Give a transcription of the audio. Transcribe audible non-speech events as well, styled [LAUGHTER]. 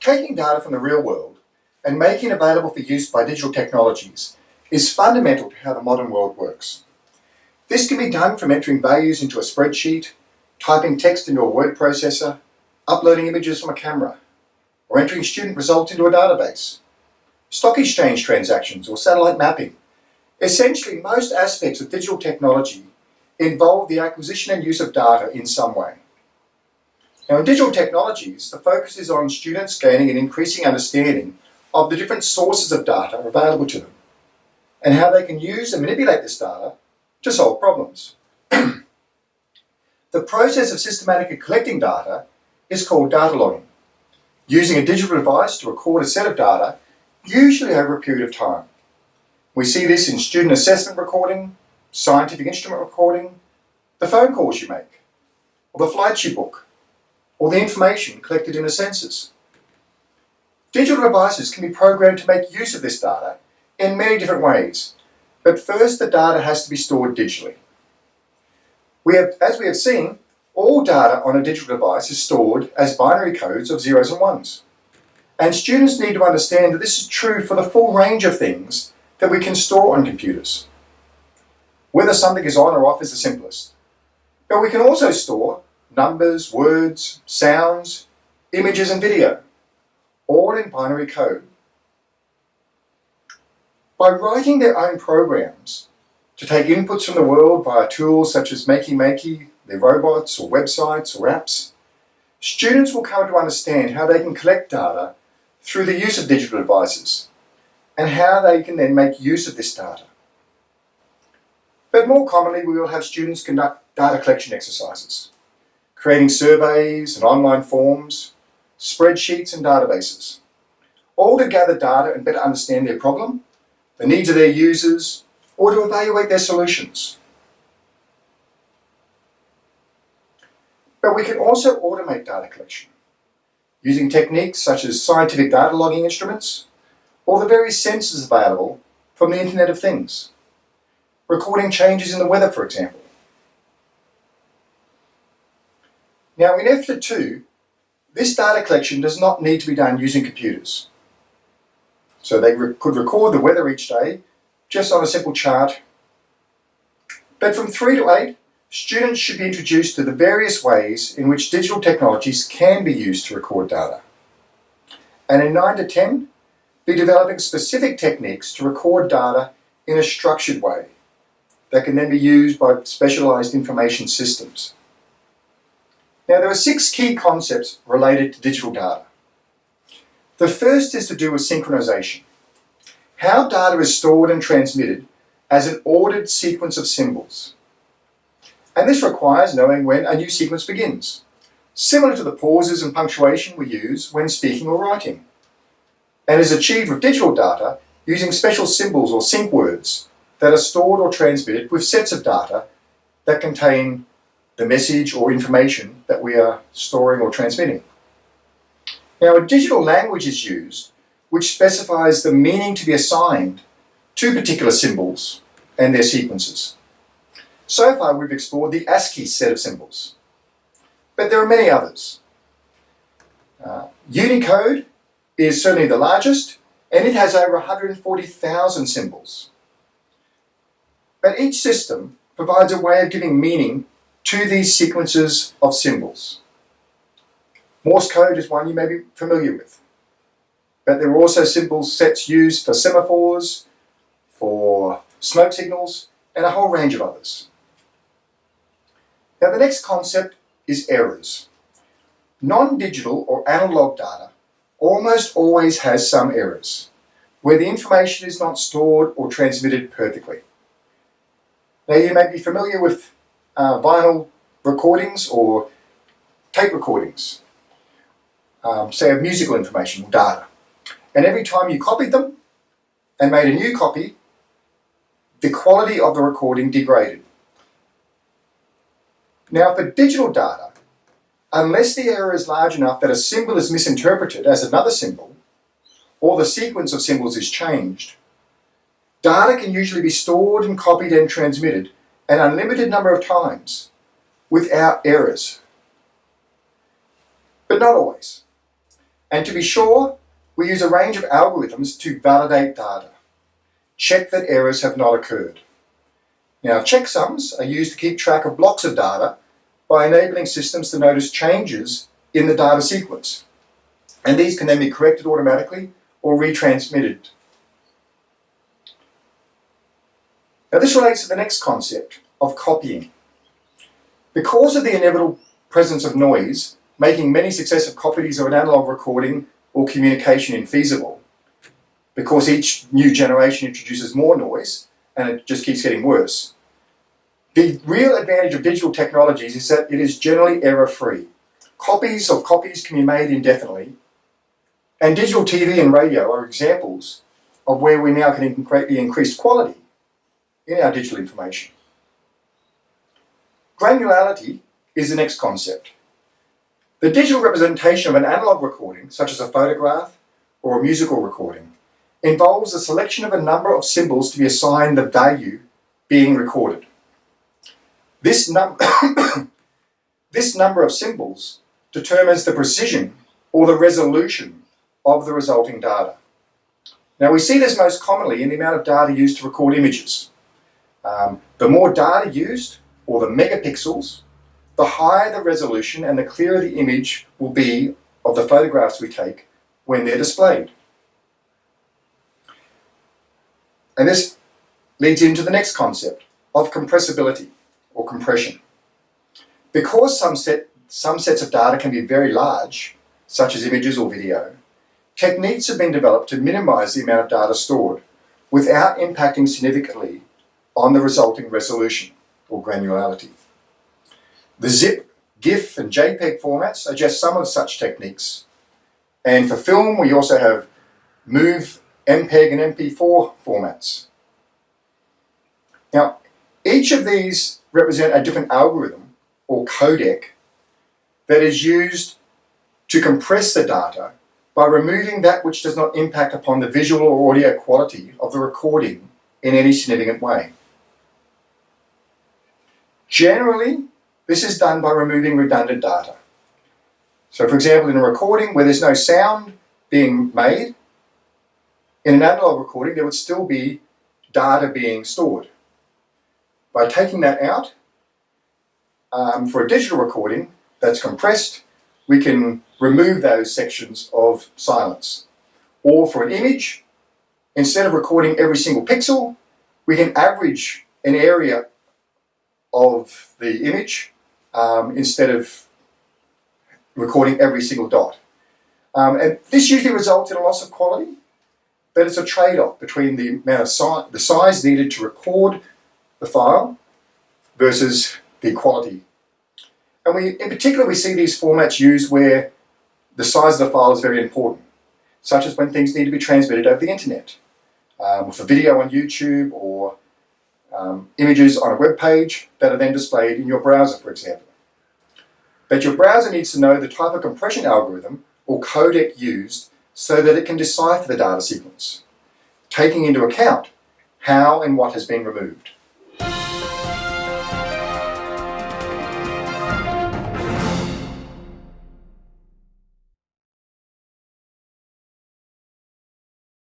Taking data from the real world and making it available for use by digital technologies is fundamental to how the modern world works. This can be done from entering values into a spreadsheet, typing text into a word processor, uploading images from a camera, or entering student results into a database, stock exchange transactions or satellite mapping. Essentially, most aspects of digital technology involve the acquisition and use of data in some way. Now in digital technologies, the focus is on students gaining an increasing understanding of the different sources of data available to them and how they can use and manipulate this data to solve problems. [CLEARS THROAT] the process of systematically collecting data is called data logging, using a digital device to record a set of data, usually over a period of time. We see this in student assessment recording, scientific instrument recording, the phone calls you make, or the flights you book, or the information collected in the census. Digital devices can be programmed to make use of this data in many different ways, but first the data has to be stored digitally. We have, as we have seen, all data on a digital device is stored as binary codes of zeros and ones. And students need to understand that this is true for the full range of things that we can store on computers. Whether something is on or off is the simplest. But we can also store numbers, words, sounds, images and video, all in binary code. By writing their own programs to take inputs from the world via tools such as Makey Makey, their robots or websites or apps, students will come to understand how they can collect data through the use of digital devices and how they can then make use of this data. But more commonly, we will have students conduct data collection exercises creating surveys and online forms, spreadsheets and databases, all to gather data and better understand their problem, the needs of their users, or to evaluate their solutions. But we can also automate data collection using techniques such as scientific data logging instruments or the various sensors available from the Internet of Things, recording changes in the weather, for example, Now in F to 2, this data collection does not need to be done using computers. So they re could record the weather each day just on a simple chart. But from 3 to 8, students should be introduced to the various ways in which digital technologies can be used to record data. And in 9 to 10, be developing specific techniques to record data in a structured way that can then be used by specialised information systems. Now there are six key concepts related to digital data. The first is to do with synchronization. How data is stored and transmitted as an ordered sequence of symbols. And this requires knowing when a new sequence begins, similar to the pauses and punctuation we use when speaking or writing, and is achieved with digital data using special symbols or sync words that are stored or transmitted with sets of data that contain the message or information that we are storing or transmitting. Now a digital language is used which specifies the meaning to be assigned to particular symbols and their sequences. So far we've explored the ASCII set of symbols, but there are many others. Uh, Unicode is certainly the largest and it has over 140,000 symbols. But each system provides a way of giving meaning to these sequences of symbols. Morse code is one you may be familiar with. But there are also symbol sets used for semaphores, for smoke signals, and a whole range of others. Now the next concept is errors. Non-digital or analog data almost always has some errors, where the information is not stored or transmitted perfectly. Now you may be familiar with uh, vinyl recordings or tape recordings, um, say of musical information or data. And every time you copied them and made a new copy, the quality of the recording degraded. Now for digital data, unless the error is large enough that a symbol is misinterpreted as another symbol, or the sequence of symbols is changed, data can usually be stored and copied and transmitted an unlimited number of times without errors. But not always. And to be sure, we use a range of algorithms to validate data. Check that errors have not occurred. Now, checksums are used to keep track of blocks of data by enabling systems to notice changes in the data sequence. And these can then be corrected automatically or retransmitted. Now this relates to the next concept of copying. Because of the inevitable presence of noise, making many successive copies of an analog recording or communication infeasible, because each new generation introduces more noise and it just keeps getting worse. The real advantage of digital technologies is that it is generally error-free. Copies of copies can be made indefinitely and digital TV and radio are examples of where we now can greatly increase quality in our digital information. Granularity is the next concept. The digital representation of an analog recording, such as a photograph or a musical recording, involves the selection of a number of symbols to be assigned the value being recorded. This, num [COUGHS] this number of symbols determines the precision or the resolution of the resulting data. Now we see this most commonly in the amount of data used to record images. Um, the more data used, or the megapixels, the higher the resolution and the clearer the image will be of the photographs we take when they're displayed. And this leads into the next concept of compressibility or compression. Because some, set, some sets of data can be very large, such as images or video, Techniques have been developed to minimize the amount of data stored without impacting significantly on the resulting resolution or granularity. The zip, GIF and JPEG formats are just some of such techniques. And for film, we also have MOV, MPEG and MP4 formats. Now, each of these represent a different algorithm or codec that is used to compress the data by removing that which does not impact upon the visual or audio quality of the recording in any significant way. Generally, this is done by removing redundant data. So for example, in a recording where there's no sound being made, in an analog recording there would still be data being stored. By taking that out, um, for a digital recording that's compressed, we can remove those sections of silence. Or for an image, instead of recording every single pixel, we can average an area of the image um, instead of recording every single dot. Um, and this usually results in a loss of quality, but it's a trade-off between the amount of si the size needed to record the file versus the quality and we, in particular, we see these formats used where the size of the file is very important, such as when things need to be transmitted over the internet, um, for video on YouTube or um, images on a web page that are then displayed in your browser, for example. But your browser needs to know the type of compression algorithm or codec used so that it can decipher the data sequence, taking into account how and what has been removed.